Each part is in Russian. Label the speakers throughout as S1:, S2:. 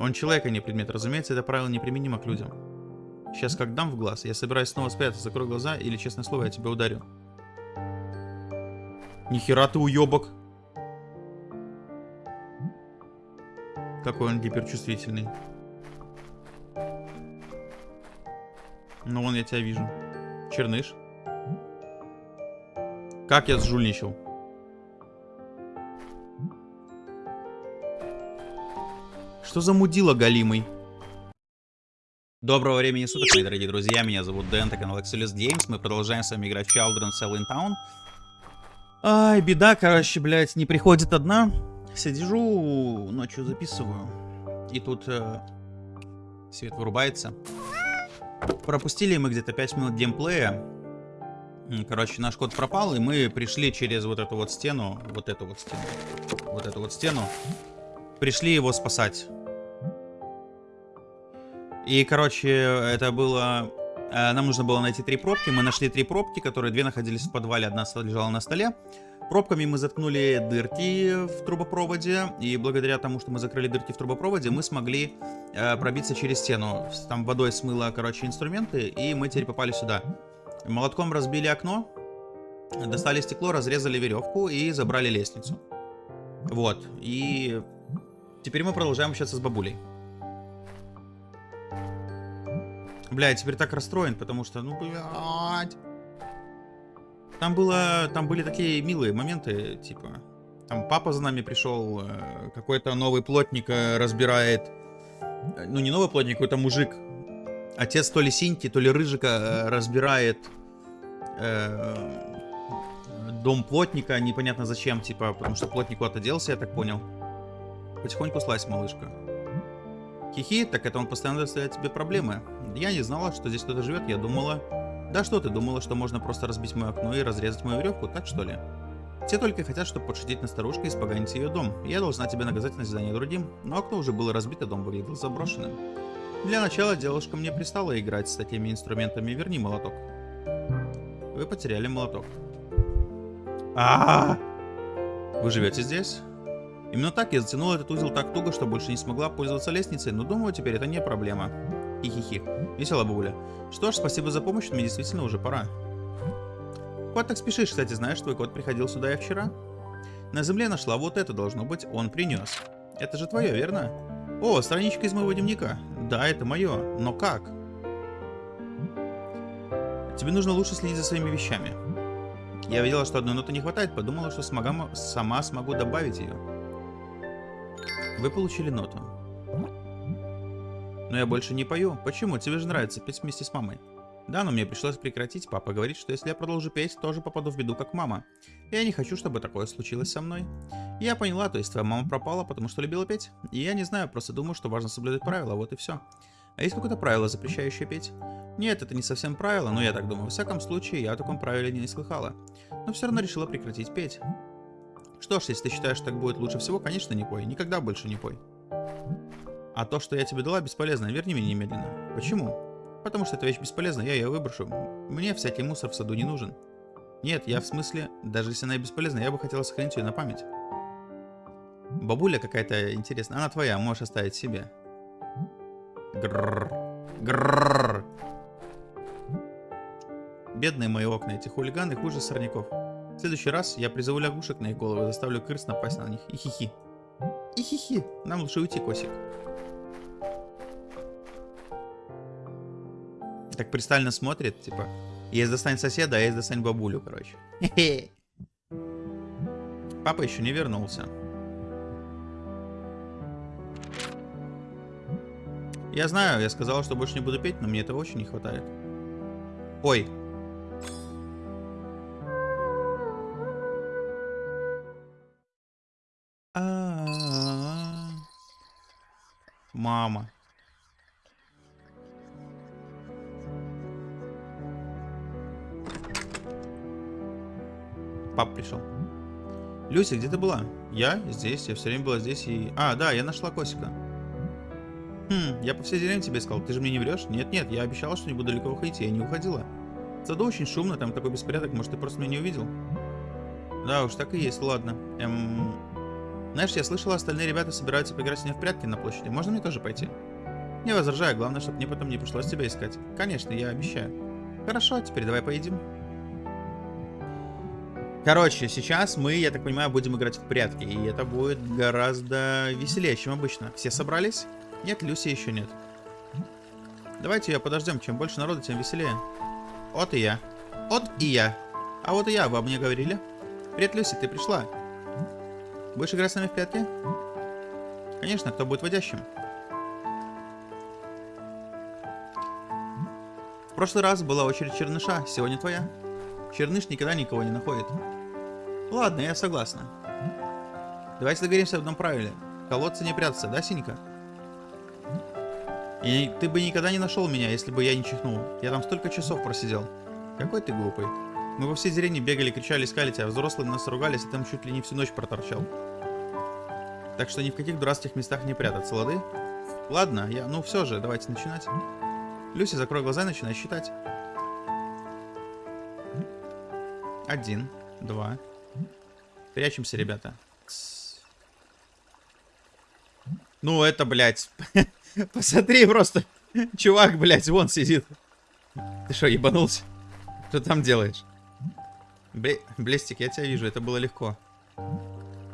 S1: Он человек, а не предмет. Разумеется, это правило неприменимо к людям. Сейчас как дам в глаз, я собираюсь снова спрятаться, закрой глаза, или, честное слово, я тебя ударю. Нихера ты уебок. Какой он гиперчувствительный. Ну, вон я тебя вижу. Черныш. Как я сжульничал? Что за мудила галимый? Доброго времени суток, мои дорогие друзья. Меня зовут Дэн, это канал Excelus Games. Мы продолжаем с вами играть в Children Cell in Town. Ай, беда, короче, блядь, не приходит одна. Сидежу, ночью записываю. И тут э, свет вырубается. Пропустили мы где-то 5 минут геймплея. Короче, наш код пропал, и мы пришли через вот эту вот стену. Вот эту вот стену. Вот эту вот стену. Пришли его спасать. И, короче, это было... Э, нам нужно было найти три пробки. Мы нашли три пробки, которые две находились в подвале, одна лежала на столе. Пробками мы заткнули дырки в трубопроводе, и благодаря тому, что мы закрыли дырки в трубопроводе, мы смогли э, пробиться через стену. Там водой смыло, короче, инструменты, и мы теперь попали сюда. Молотком разбили окно, достали стекло, разрезали веревку и забрали лестницу. Вот, и теперь мы продолжаем общаться с бабулей. Бля, я теперь так расстроен, потому что, ну, блядь. Там было, там были такие милые моменты, типа, там папа за нами пришел, э, какой-то новый плотник э, разбирает, э, ну, не новый плотник, какой-то мужик, отец то ли синьки, то ли рыжика разбирает э, дом плотника, непонятно зачем, типа, потому что плотник куда-то делся, я так понял. Потихоньку слазь, малышка. Хихи, так это он постоянно доставляет тебе проблемы. Я не знала, что здесь кто-то живет, я думала... Да что ты, думала, что можно просто разбить мое окно и разрезать мою веревку, так что ли? Все только хотят, чтобы подшутить на старушку и испоганить ее дом. Я должна тебя наказать на задание другим, но окно уже было разбито, дом выглядел заброшенным. Для начала девушка мне пристала играть с такими инструментами, верни молоток. Вы потеряли молоток. А, -а, -а! Вы живете здесь? Именно так я затянула этот узел так туго, что больше не смогла пользоваться лестницей, но думаю, теперь это не проблема. Хи-хи-хи. Весело, бабуля. Что ж, спасибо за помощь, мне действительно уже пора. Кот так спешишь, кстати, знаешь, твой кот приходил сюда и вчера? На земле нашла вот это, должно быть, он принес. Это же твое, верно? О, страничка из моего дневника. Да, это мое, но как? Тебе нужно лучше следить за своими вещами. Я видела, что одной ноты не хватает, подумала, что смогу, сама смогу добавить ее. Вы получили ноту. Но я больше не пою. Почему? Тебе же нравится петь вместе с мамой. Да, но мне пришлось прекратить. Папа говорит, что если я продолжу петь, тоже попаду в беду, как мама. Я не хочу, чтобы такое случилось со мной. Я поняла, то есть твоя мама пропала, потому что любила петь. И я не знаю, просто думаю, что важно соблюдать правила, вот и все. А есть какое-то правило, запрещающее петь? Нет, это не совсем правило, но я так думаю. В всяком случае, я о таком правиле не слыхала. Но все равно решила прекратить петь. Что ж, если ты считаешь, что так будет лучше всего, конечно, не пой. Никогда больше не пой. А то, что я тебе дала, бесполезно. Верни меня немедленно. Почему? Потому что эта вещь бесполезна, я ее выброшу. Мне всякий мусор в саду не нужен. Нет, я в смысле, даже если она бесполезна, я бы хотела сохранить ее на память. Бабуля какая-то интересная. Она твоя, можешь оставить себе. Грррр. Бедные мои окна, эти хулиганы хуже сорняков. В следующий раз я призову лягушек на их головы, заставлю крыс напасть на них. И хихи. И хихи. Нам лучше уйти, Косик. Так пристально смотрит, типа, есть достань соседа, а есть достань бабулю, короче. Папа еще не вернулся. Я знаю, я сказал, что больше не буду петь, но мне этого очень не хватает. Ой, Мама. Люся, где ты была? Я здесь, я все время была здесь и... А, да, я нашла Косика. Хм, я по всей деревне тебе сказал, ты же мне не врешь? Нет-нет, я обещала, что не буду далеко уходить, я не уходила. В саду очень шумно, там такой беспорядок, может ты просто меня не увидел? Да уж, так и есть, ладно. Эм... Знаешь, я слышала, остальные ребята собираются поиграть с ней в прятки на площади. Можно мне тоже пойти? Не возражаю, главное, чтобы мне потом не пришлось тебя искать. Конечно, я обещаю. Хорошо, теперь давай поедим. Короче, сейчас мы, я так понимаю, будем играть в прятки. И это будет гораздо веселее, чем обычно. Все собрались? Нет, Люси еще нет. Давайте ее подождем. Чем больше народу, тем веселее. Вот и я. Вот и я. А вот и я, вы об мне говорили? Привет, Люси, ты пришла? Будешь играть с нами в прятки? Конечно, кто будет водящим? В прошлый раз была очередь Черныша, сегодня твоя. Черныш никогда никого не находит. Ладно, я согласна. Давайте договоримся об одном правиле. Колодцы не прятаться, да, Синька? И ты бы никогда не нашел меня, если бы я не чихнул. Я там столько часов просидел. Какой ты глупый. Мы во всей деревне бегали, кричали, искали тебя. Взрослые нас ругались, и там чуть ли не всю ночь проторчал. Так что ни в каких дурацких местах не прятаться, лады? Ладно, я... Ну все же, давайте начинать. Люси, закрой глаза и начинай считать. Один, два. Прячемся, ребята. Ну, это, блядь. Посмотри просто. Чувак, блядь, вон сидит. Ты что, ебанулся? Что там делаешь? Бле Блестик, я тебя вижу, это было легко.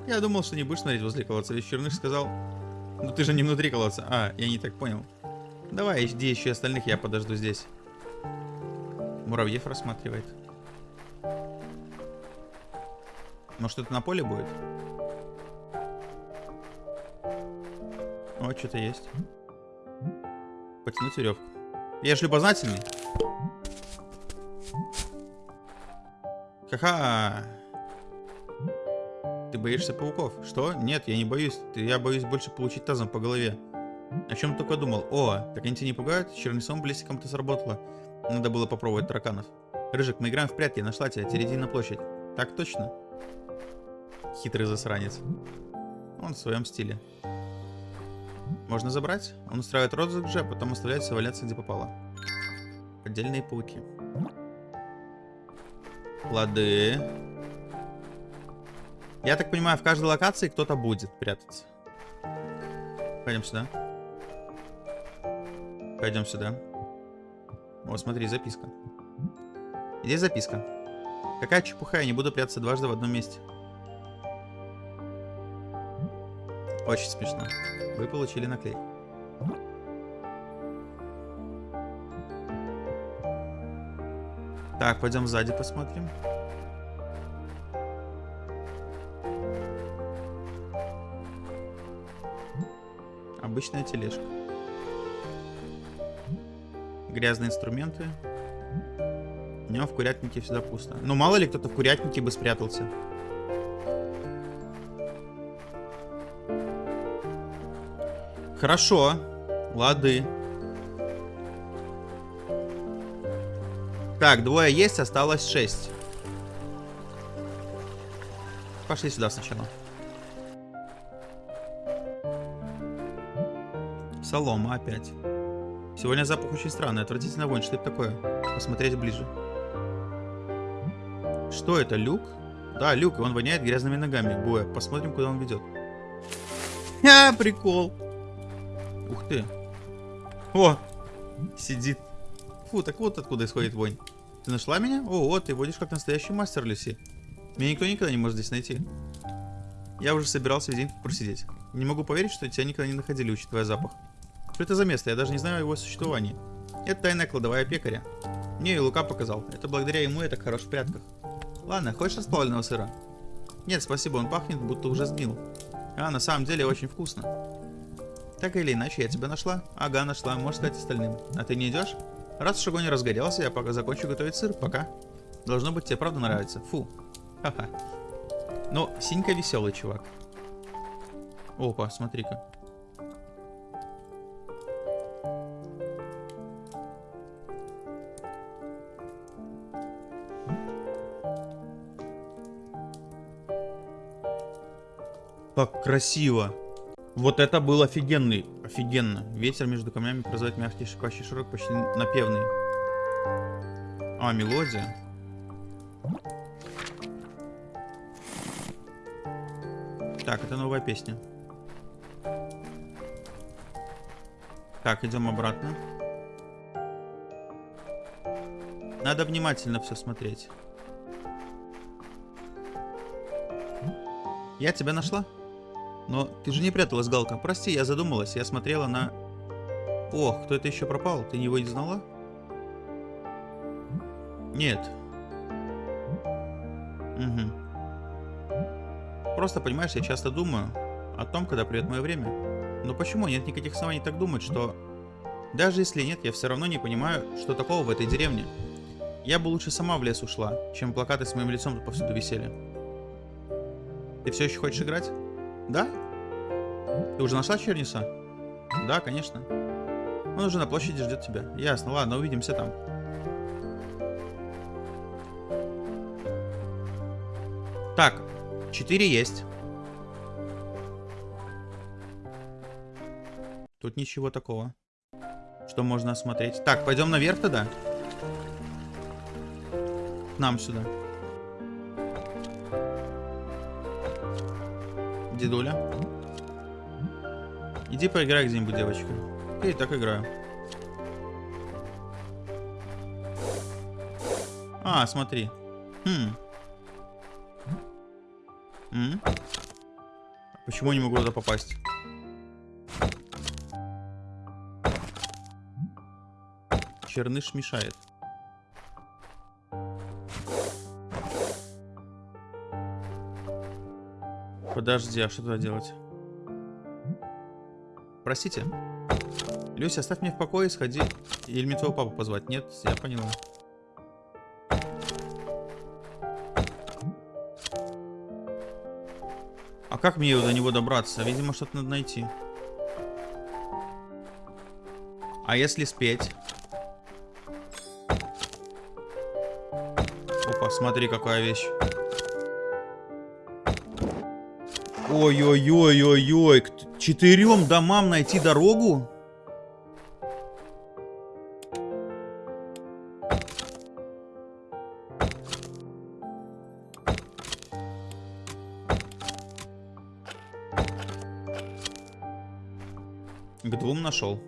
S1: Я думал, что не будешь смотреть возле колодца. Ведь Черныш сказал... Ну ты же не внутри колодца. А, я не так понял. Давай, жди еще остальных, я подожду здесь. Муравьев рассматривает. Может это на поле будет? О, что-то есть. Потянуть веревку. Я же любознательный. Ха-ха. Ты боишься пауков? Что? Нет, я не боюсь. Я боюсь больше получить тазом по голове. О чем только думал. О, так они тебя не пугают? Чернецом блестиком-то сработало. Надо было попробовать тараканов. Рыжик, мы играем в прятки. Нашла тебя. Тереди на площадь. Так точно? Хитрый засранец. Он в своем стиле. Можно забрать? Он устраивает розыгрыш, а потом оставляется валяться где попало. Отдельные пауки. Лады. Я так понимаю, в каждой локации кто-то будет прятаться. Пойдем сюда. Пойдем сюда. Вот, смотри, записка. Здесь записка. Какая чепуха, я не буду прятаться дважды в одном месте. Очень смешно. Вы получили наклейку. Так, пойдем сзади посмотрим. Обычная тележка. Грязные инструменты. У него в курятнике всегда пусто. Ну, мало ли кто-то в курятнике бы спрятался. Хорошо. Лады. Так, двое есть, осталось шесть. Пошли сюда сначала. Солома опять. Сегодня запах очень странный, отвратительно вонь. Что это такое? Посмотреть ближе. Что это, люк? Да, люк, и он воняет грязными ногами. Боя, посмотрим, куда он ведет. А, прикол. Ух ты. О, сидит. Фу, так вот откуда исходит вонь. Ты нашла меня? О, вот, ты водишь как настоящий мастер, Люси. Меня никто никогда не может здесь найти. Я уже собирался весь день просидеть. Не могу поверить, что тебя никогда не находили, учитывая запах. Что это за место? Я даже не знаю о его существовании. Это тайная кладовая пекаря. Мне и Лука показал. Это благодаря ему я так хорош в прятках. Ладно, хочешь расплавленного сыра? Нет, спасибо, он пахнет, будто уже сгнил. А, на самом деле очень вкусно. Так или иначе, я тебя нашла. Ага, нашла, можешь сказать остальным. А ты не идешь? Раз уж огонь разгорелся, я пока закончу готовить сыр. Пока. Должно быть, тебе правда нравится. Фу. Ха-ха. Но Синька веселый чувак. Опа, смотри-ка. Как красиво. Вот это был офигенный. Офигенно. Ветер между камнями производит мягкий шипящий широк, почти напевный. А, мелодия. Так, это новая песня. Так, идем обратно. Надо внимательно все смотреть. Я тебя нашла? Но ты же не пряталась, Галка. Прости, я задумалась. Я смотрела на... Ох, кто это еще пропал? Ты его не знала? Нет. Угу. Просто, понимаешь, я часто думаю о том, когда придет мое время. Но почему нет никаких оснований так думать, что... Даже если нет, я все равно не понимаю, что такого в этой деревне. Я бы лучше сама в лес ушла, чем плакаты с моим лицом повсюду висели. Ты все еще хочешь играть? Да? Ты уже нашла Черниса? Да, конечно. Он уже на площади ждет тебя. Ясно, ладно, увидимся там. Так, 4 есть. Тут ничего такого. Что можно осмотреть. Так, пойдем наверх тогда. К нам сюда. Дедуля. Иди поиграй где-нибудь, девочка. Я и так играю. А, смотри. Хм. М? Почему я не могу туда попасть? Черныш мешает. Подожди, а что туда делать? Простите. Люся, оставь меня в покое, сходи. Или мне твоего папу позвать? Нет, я поняла. А как мне до него добраться? Видимо, что-то надо найти. А если спеть? Опа, смотри, какая вещь. Ой-ой-ой-ой-ой. К четырем домам найти дорогу? К двум нашел.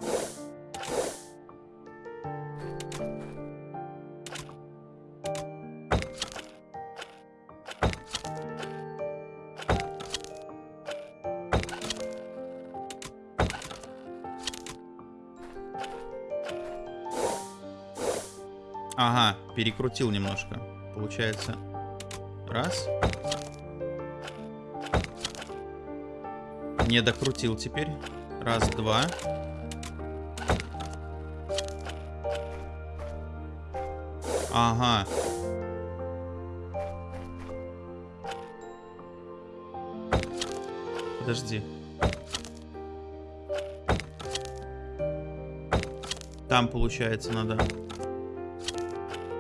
S1: Перекрутил немножко. Получается. Раз. Не докрутил теперь. Раз, два. Ага. Подожди. Там, получается, надо...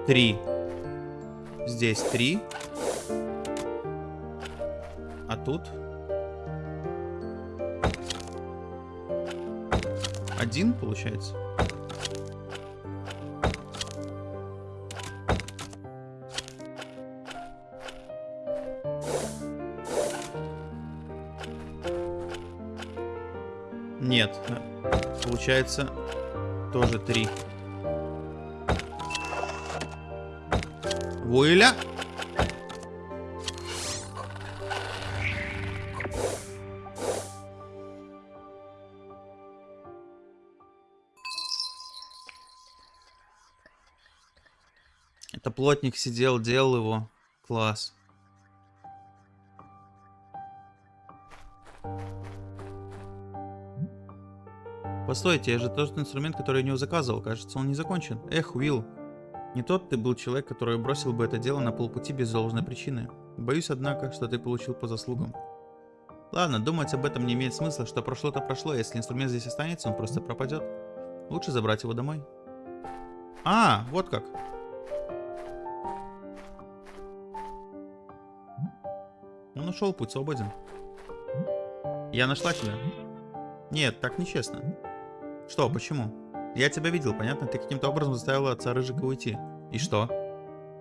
S1: Три. Здесь три. А тут... Один, получается? Нет. Получается тоже три. Вуэля. Это плотник сидел, делал его. Класс. Постойте, я же тот инструмент, который я у него заказывал. Кажется, он не закончен. Эх, Уилл. Не тот ты был человек, который бросил бы это дело на полпути без должной причины. Боюсь, однако, что ты получил по заслугам. Ладно, думать об этом не имеет смысла, что прошло-то прошло, если инструмент здесь останется, он просто пропадет. Лучше забрать его домой. А, вот как. Он ушел, путь свободен. Я нашла тебя. Нет, так нечестно. Что, почему? Я тебя видел, понятно? Ты каким-то образом заставила отца Рыжика уйти. И что?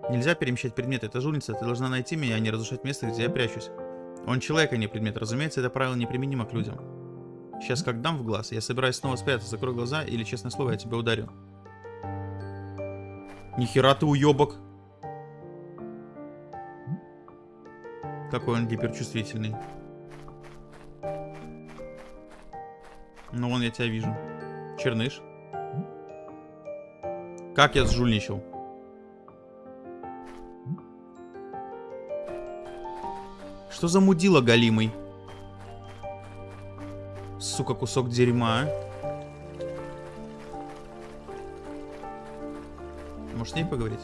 S1: Нельзя перемещать предметы, это жульница. Ты должна найти меня, а не разрушать место, где я прячусь. Он человек, а не предмет. Разумеется, это правило неприменимо к людям. Сейчас как дам в глаз, я собираюсь снова спрятаться, закрой глаза, или, честное слово, я тебя ударю. Нихера ты уебок. Какой он гиперчувствительный. Ну, вон я тебя вижу. Черныш. Как я сжульничал? Что за мудила галимый? Сука, кусок дерьма. а. Может, с ней поговорить?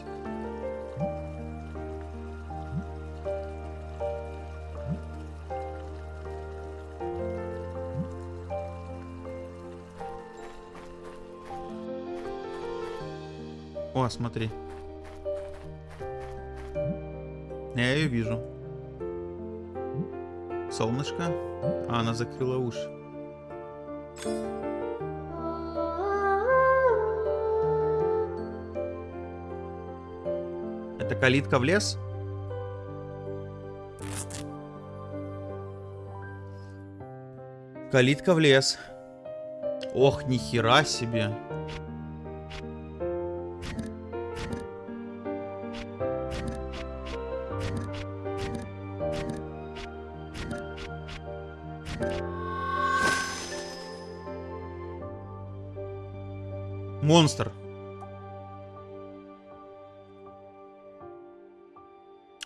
S1: Смотри. Я ее вижу. Солнышко. А, она закрыла уши. Это калитка в лес? Калитка в лес. Ох, нихера себе. Монстр.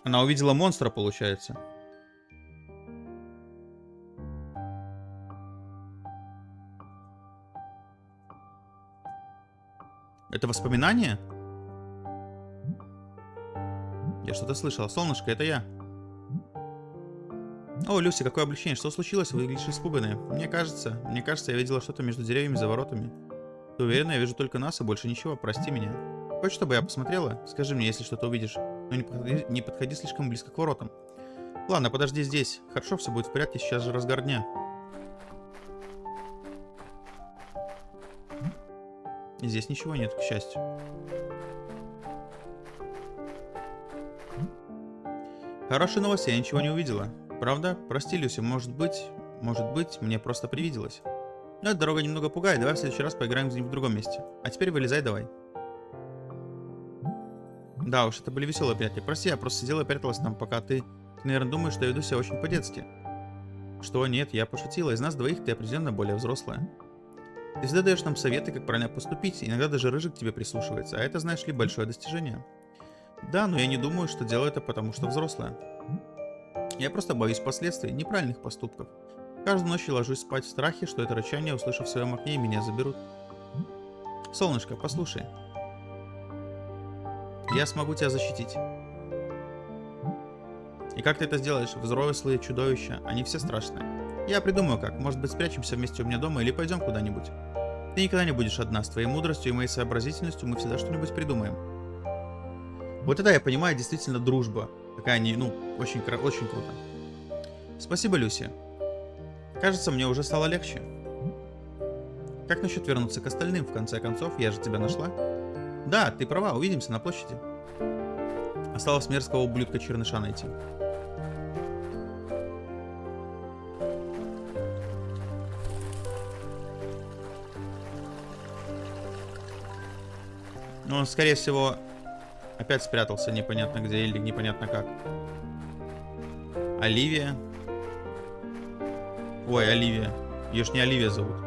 S1: Она увидела монстра, получается. Это воспоминание? Я что-то слышала. Солнышко, это я. О, Люси, какое облегчение. Что случилось? Вы выглядишь испуганные. Мне кажется, мне кажется, я видела что-то между деревьями за воротами. Ты уверена, я вижу только нас и больше ничего. Прости меня. Хочешь, чтобы я посмотрела? Скажи мне, если что-то увидишь. Но не подходи, не подходи слишком близко к воротам. Ладно, подожди здесь. Хорошо, все будет в порядке, сейчас же разгар дня. Здесь ничего нет, к счастью. Хорошая новость, я ничего не увидела. Правда? Прости, Люси, может быть... Может быть, мне просто привиделось. Но эта дорога немного пугает, давай в следующий раз поиграем где-нибудь в другом месте. А теперь вылезай давай. Да уж, это были веселые приятели. Прости, я просто сидела и пряталась там, пока ты... Ты, наверное, думаешь, что я веду себя очень по-детски. Что? Нет, я пошутила. Из нас двоих ты определенно более взрослая. Ты всегда даешь нам советы, как правильно поступить. Иногда даже Рыжик тебе прислушивается. А это, знаешь ли, большое достижение. Да, но я не думаю, что делаю это потому, что взрослая. Я просто боюсь последствий неправильных поступков. Каждую ночь я ложусь спать в страхе, что это рычание, услышав в своем окне, меня заберут. Солнышко, послушай. Я смогу тебя защитить. И как ты это сделаешь? Взрослые чудовища, они все страшные. Я придумаю как. Может быть спрячемся вместе у меня дома или пойдем куда-нибудь. Ты никогда не будешь одна. С твоей мудростью и моей сообразительностью мы всегда что-нибудь придумаем. Вот это я понимаю, действительно дружба. Такая не, ну, очень, очень круто. Спасибо, Люси. Кажется, мне уже стало легче. Как насчет вернуться к остальным, в конце концов? Я же тебя нашла. Да, ты права, увидимся на площади. Осталось мерзкого ублюдка черныша найти. Ну, он, скорее всего, опять спрятался непонятно где или непонятно как. Оливия. Ой, Оливия. Ее ж не Оливия зовут.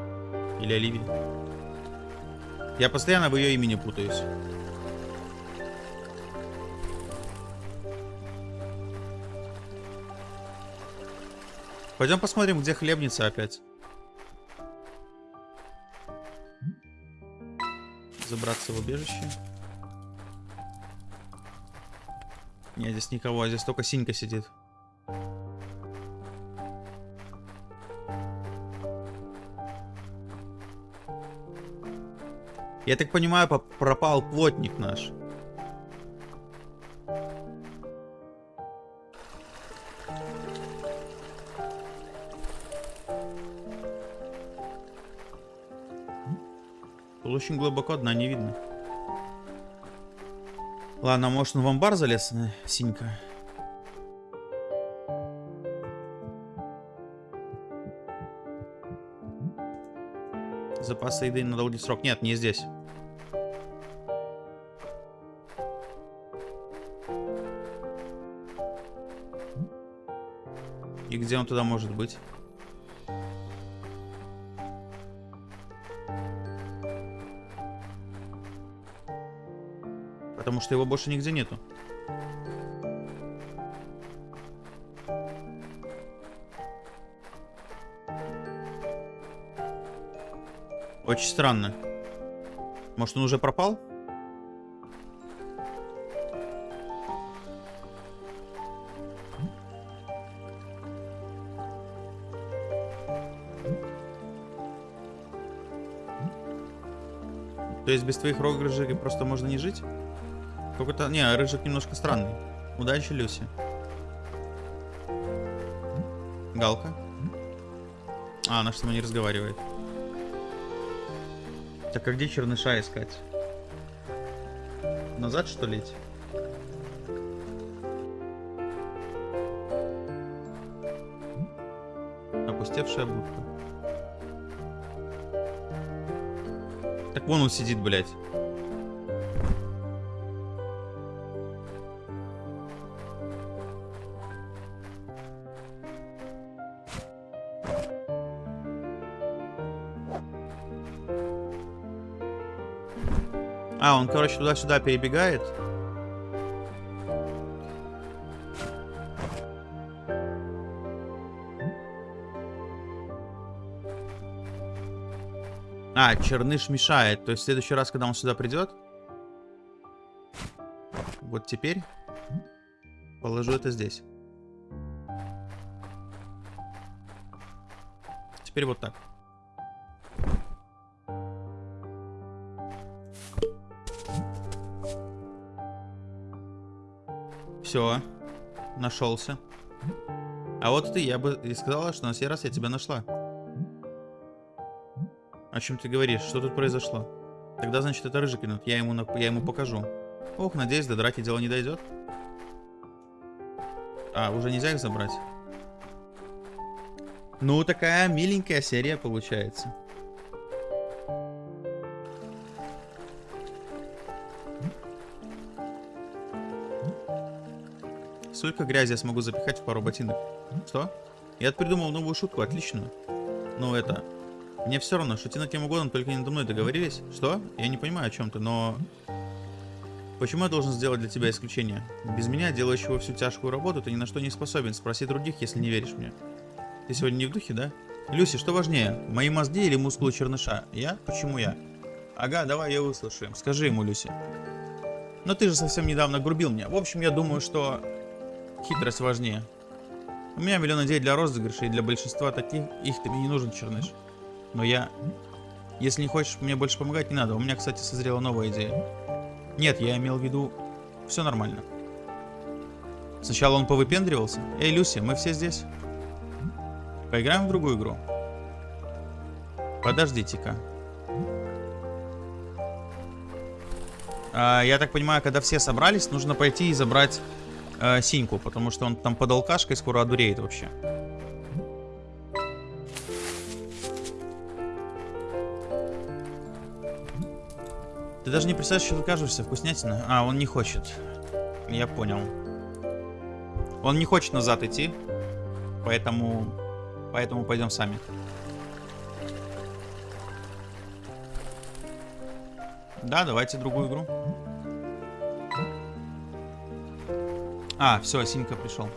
S1: Или Оливия. Я постоянно в ее имени путаюсь. Пойдем посмотрим, где хлебница опять. Забраться в убежище. Нет, здесь никого, а здесь только Синька сидит. Я так понимаю, пропал плотник наш. Тут очень глубоко дна не видно. Ладно, может он в амбар залез, э, Синька? Запасы еды на долгий срок. Нет, не здесь. Где он туда может быть? Потому что его больше нигде нету. Очень странно. Может, он уже пропал? То есть без твоих рыжик просто можно не жить? Какой-то... Не, рыжик немножко странный. Удачи, Люси. Галка. А, она что не разговаривает. Так а где черныша искать? Назад что ли идти? Опустевшая будка. Вон он сидит, блядь. А, он, короче, туда-сюда перебегает. А, черныш мешает. То есть в следующий раз, когда он сюда придет... Вот теперь положу это здесь. Теперь вот так. Все, нашелся. А вот ты, я бы и сказала, что на сей раз я тебя нашла. О чем ты говоришь? Что тут произошло? Тогда, значит, это рыжий кинут. Я ему, я ему покажу. Ох, надеюсь, до драки дело не дойдет. А, уже нельзя их забрать? Ну, такая миленькая серия получается. Сколько грязи я смогу запихать в пару ботинок? Что? Я придумал новую шутку, отличную. Ну это... Мне все равно, шути на кем угодно, только не надо мной договорились. Что? Я не понимаю о чем ты, но... Почему я должен сделать для тебя исключение? Без меня, делающего всю тяжкую работу, ты ни на что не способен. Спроси других, если не веришь мне. Ты сегодня не в духе, да? Люси, что важнее, мои мозги или мускулы черныша? Я? Почему я? Ага, давай ее выслушаем. Скажи ему, Люси. Но ты же совсем недавно грубил мне. В общем, я думаю, что Хитрость важнее. У меня миллион идей для розыгрыша, и для большинства таких их тебе не нужен черныш. Но я... Если не хочешь мне больше помогать, не надо. У меня, кстати, созрела новая идея. Нет, я имел в виду... Все нормально. Сначала он повыпендривался. Эй, Люси, мы все здесь. Поиграем в другую игру? Подождите-ка. А, я так понимаю, когда все собрались, нужно пойти и забрать э, Синьку, потому что он там под алкашкой скоро одуреет вообще. Ты даже не представляешь, что ты кажешься, вкуснятина. А, он не хочет. Я понял. Он не хочет назад идти, поэтому, поэтому пойдем сами. Да, давайте другую игру. А, все, Синька пришел.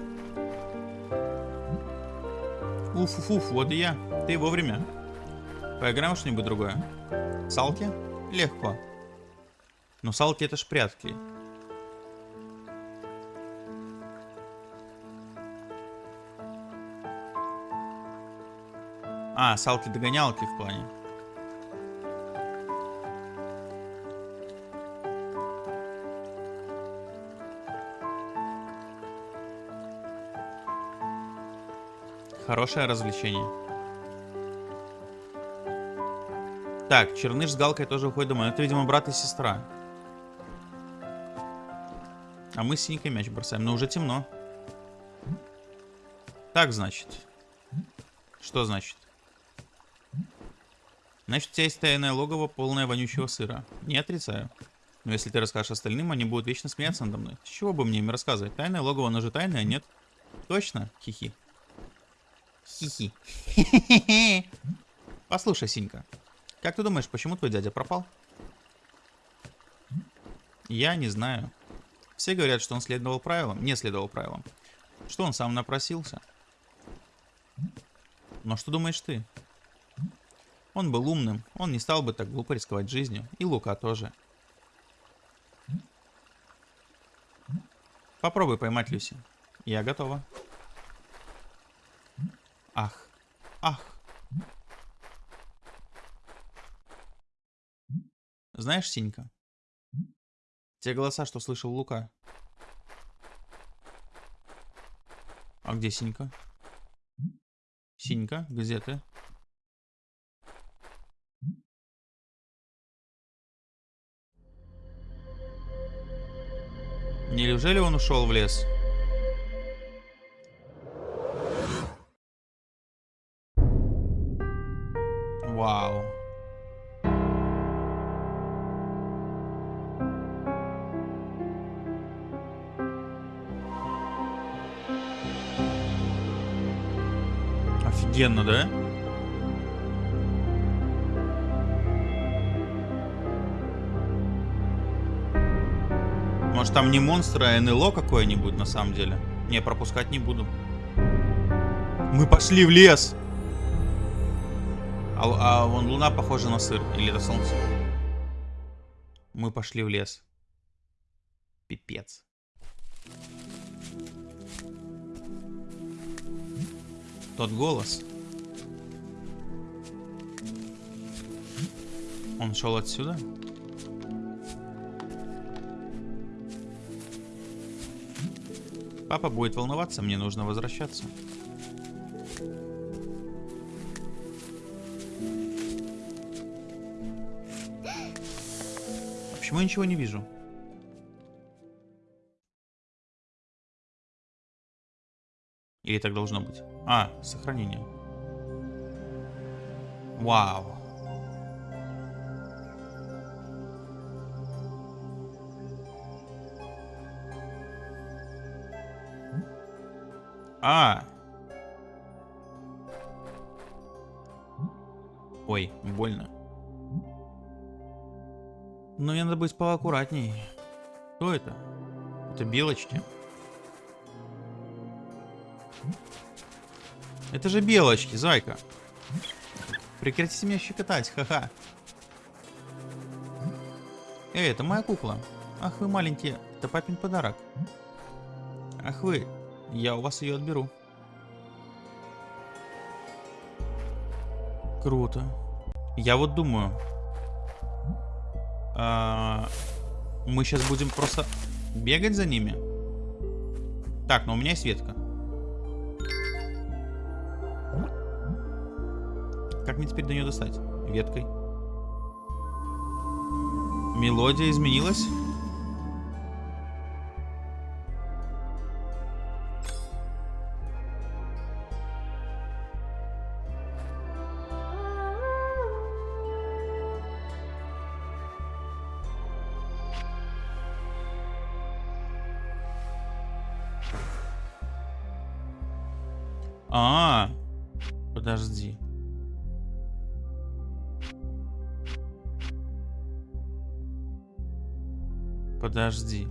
S1: Уф-уф-уф, вот и я. Ты вовремя. Поиграем что-нибудь другое? Салки? Легко. Но салки это ж прятки. А, салки догонялки в плане. Хорошее развлечение. Так, Черныш с Галкой тоже уходит домой. Это, видимо, брат и сестра. А мы с синенькой мяч бросаем. Но уже темно. Так, значит. Что значит? Значит, у тебя есть тайное логово, полное вонючего сыра. Не отрицаю. Но если ты расскажешь остальным, они будут вечно смеяться надо мной. С чего бы мне им рассказывать? Тайное логово, оно же тайное, нет? Точно? Хихи. Хихи. Послушай, Синька. Как ты думаешь, почему твой дядя пропал? Я не знаю. Все говорят, что он следовал правилам, не следовал правилам. Что он сам напросился. Но что думаешь ты? Он был умным, он не стал бы так глупо рисковать жизнью, и Лука тоже. Попробуй поймать Люси. Я готова. Ах, ах. Знаешь, Синька, те голоса, что слышал Лука. А где Синька? Синька, где ты? Неужели он ушел в лес? Вау. Офигенно, да? Может там не монстр, а НЛО какое-нибудь на самом деле? Не, пропускать не буду. Мы пошли в лес! А, а вон луна похожа на сыр. Или это солнце? Мы пошли в лес. Пипец. Тот голос. Он шел отсюда? Папа будет волноваться, мне нужно возвращаться. Почему я ничего не вижу? Или так должно быть? А, сохранение. Вау. А. Ой, больно. Но мне надо быть поаккуратней. Кто это? Это белочки. Это же белочки, зайка. Прекратите меня щекотать, ха-ха. Эй, это моя кукла. Ах вы маленькие, это папин подарок. Ах вы, я у вас ее отберу. Круто. Я вот думаю. А, мы сейчас будем просто бегать за ними. Так, но у меня есть ветка. Как мне теперь до нее достать? Веткой. Мелодия изменилась? А, -а, -а. подожди. Подожди.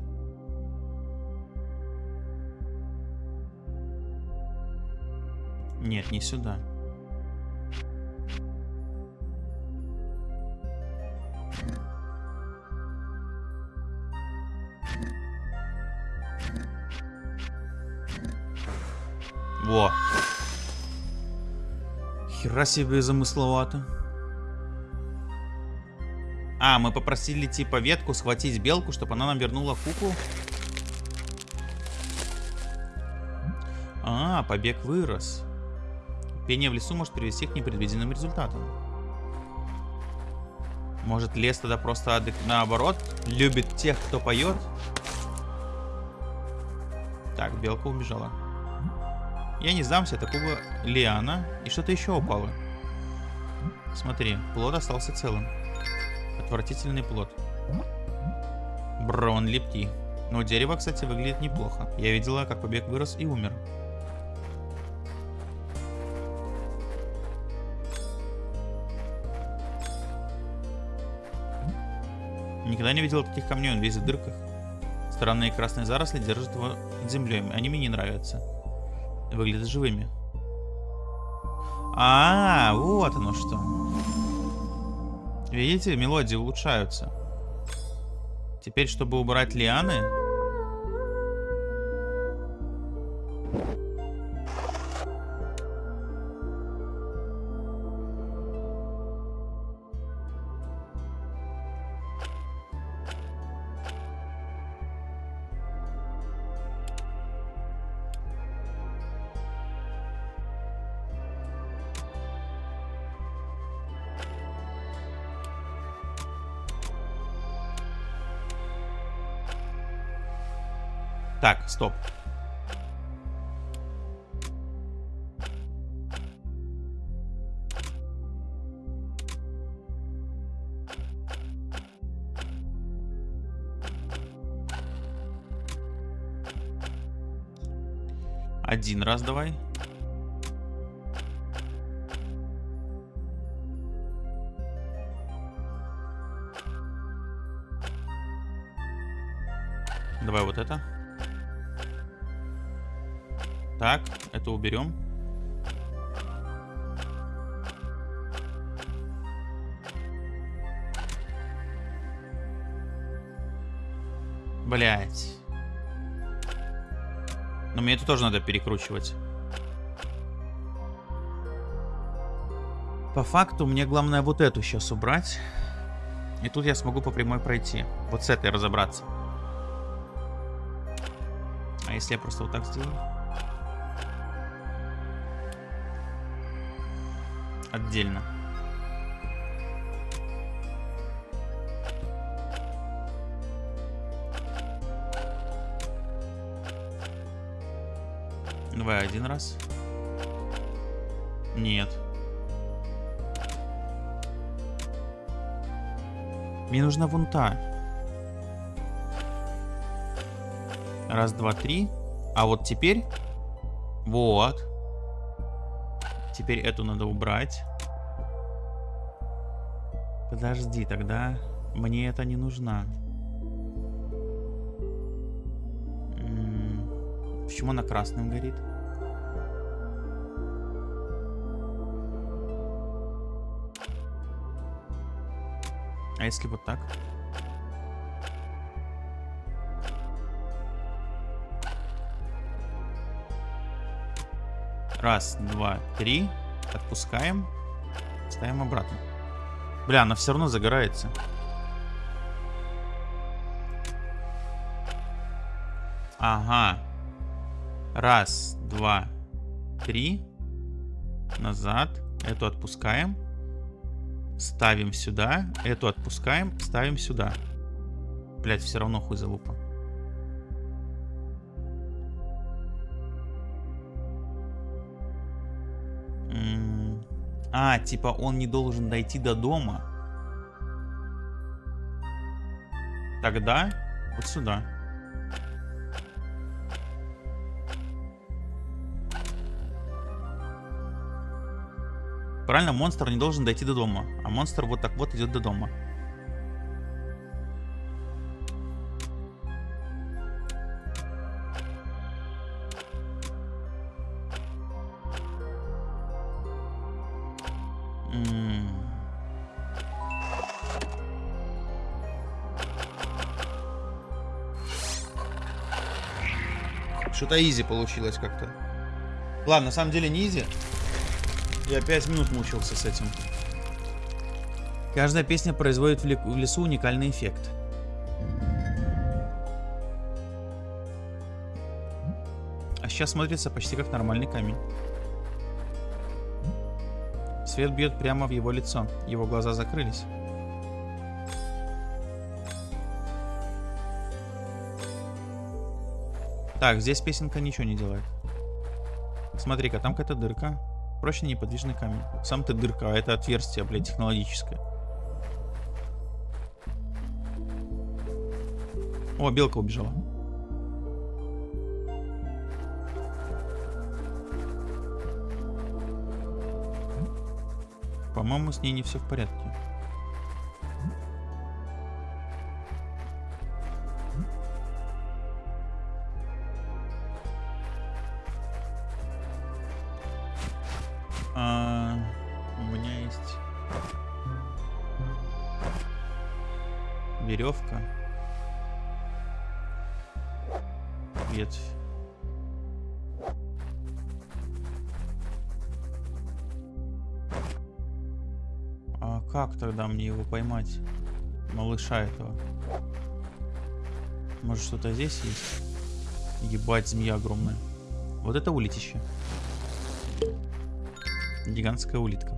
S1: Нет, не сюда. Во. Хера себе замысловато. А, мы попросили типа ветку схватить белку, чтобы она нам вернула куклу. А, побег вырос. Пение в лесу может привести к непредвиденным результатам. Может лес тогда просто наоборот любит тех, кто поет? Так, белка убежала. Я не сдамся, это кукла Лиана. И что-то еще упало. Смотри, плод остался целым. Отвратительный плод. Бро, он лепкий. Но дерево, кстати, выглядит неплохо. Я видела, как побег вырос и умер. Никогда не видел таких камней, он весь в дырках. Странные красные заросли держат его под землей. Они мне не нравятся. Выглядят живыми. А, -а, -а вот оно что. Видите, мелодии улучшаются. Теперь, чтобы убрать лианы, Один раз давай. Давай вот это. Так, это уберем. Блять. Но мне это тоже надо перекручивать. По факту мне главное вот эту сейчас убрать. И тут я смогу по прямой пройти. Вот с этой разобраться. А если я просто вот так сделаю? отдельно. Давай один раз. Нет. Мне нужна вон та. Раз, два, три. А вот теперь... Вот. Теперь эту надо убрать. Подожди, тогда мне это не нужна. Почему она красным горит? А если вот так? Раз, два, три. Отпускаем. Ставим обратно. Бля, она все равно загорается. Ага. Раз, два, три. Назад. Эту отпускаем. Ставим сюда. Эту отпускаем. Ставим сюда. Блять, все равно хуй залупа. А, типа он не должен дойти до дома. Тогда вот сюда. Правильно, монстр не должен дойти до дома. А монстр вот так вот идет до дома. Что-то изи получилось как-то. Ладно, на самом деле не изи. Я 5 минут мучился с этим. Каждая песня производит в лесу уникальный эффект. А сейчас смотрится почти как нормальный камень. Свет бьет прямо в его лицо. Его глаза закрылись. Так, здесь песенка ничего не делает. Смотри-ка, там какая-то дырка. Проще неподвижный камень. Сам ты дырка, а это отверстие, блядь, технологическое. О, белка убежала. По-моему, с ней не все в порядке. Мне его поймать? Малыша этого. Может что-то здесь есть? Ебать, змея огромная. Вот это улетище. Гигантская улитка.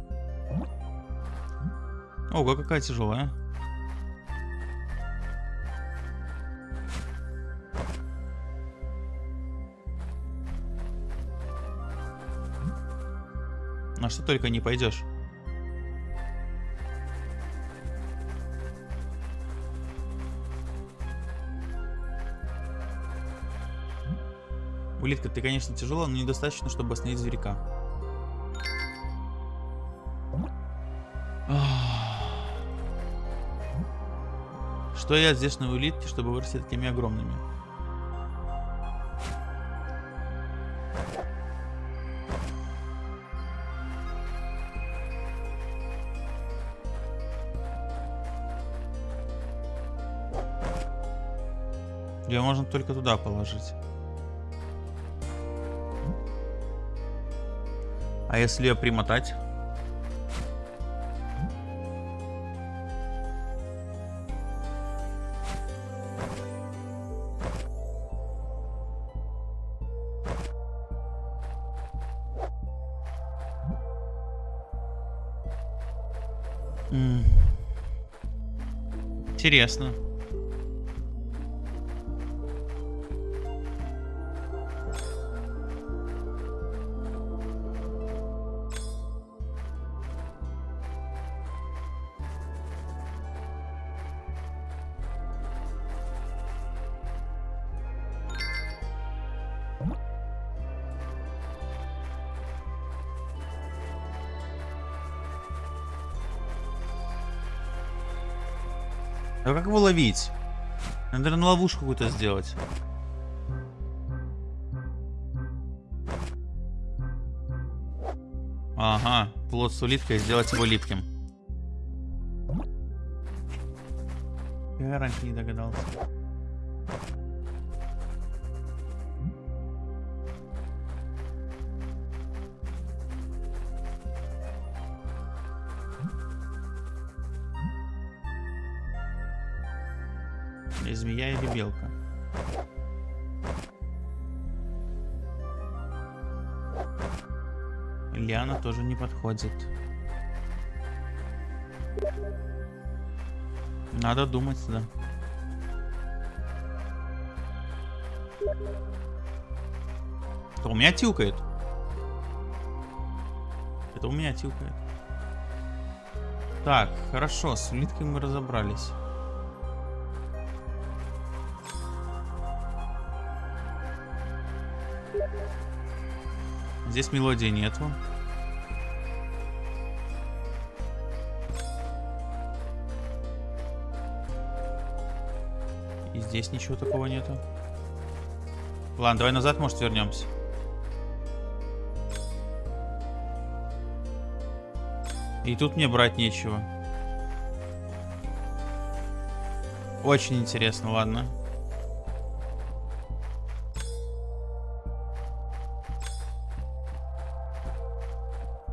S1: Ого, какая тяжелая. На что только не пойдешь. Улитка, ты, конечно, тяжелая, но недостаточно, чтобы остановить зверька. Что я здесь на улитке, чтобы вырасти такими огромными? Ее можно только туда положить. А если ее примотать? Интересно. А как его ловить? Надо, наверное, ловушку какую-то сделать. Ага, плод с улиткой, сделать его липким. Я раньше не догадался. Тоже не подходит. Надо думать, да. Это у меня тюкает. Это у меня тюкает. Так, хорошо, с улиткой мы разобрались. Здесь мелодии нету. Здесь ничего такого нету. Ладно, давай назад, может, вернемся. И тут мне брать нечего. Очень интересно, ладно.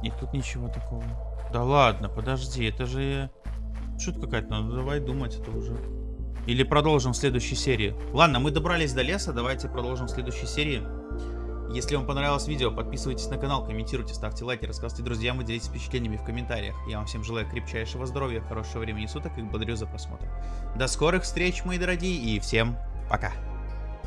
S1: И тут ничего такого. Да ладно, подожди, это же шутка какая-то, ну давай думать это уже. Или продолжим в следующей серии. Ладно, мы добрались до леса, давайте продолжим в следующей серии. Если вам понравилось видео, подписывайтесь на канал, комментируйте, ставьте лайки, рассказывайте друзьям и делитесь впечатлениями в комментариях. Я вам всем желаю крепчайшего здоровья, хорошего времени суток и благодарю за просмотр. До скорых встреч, мои дорогие, и всем пока!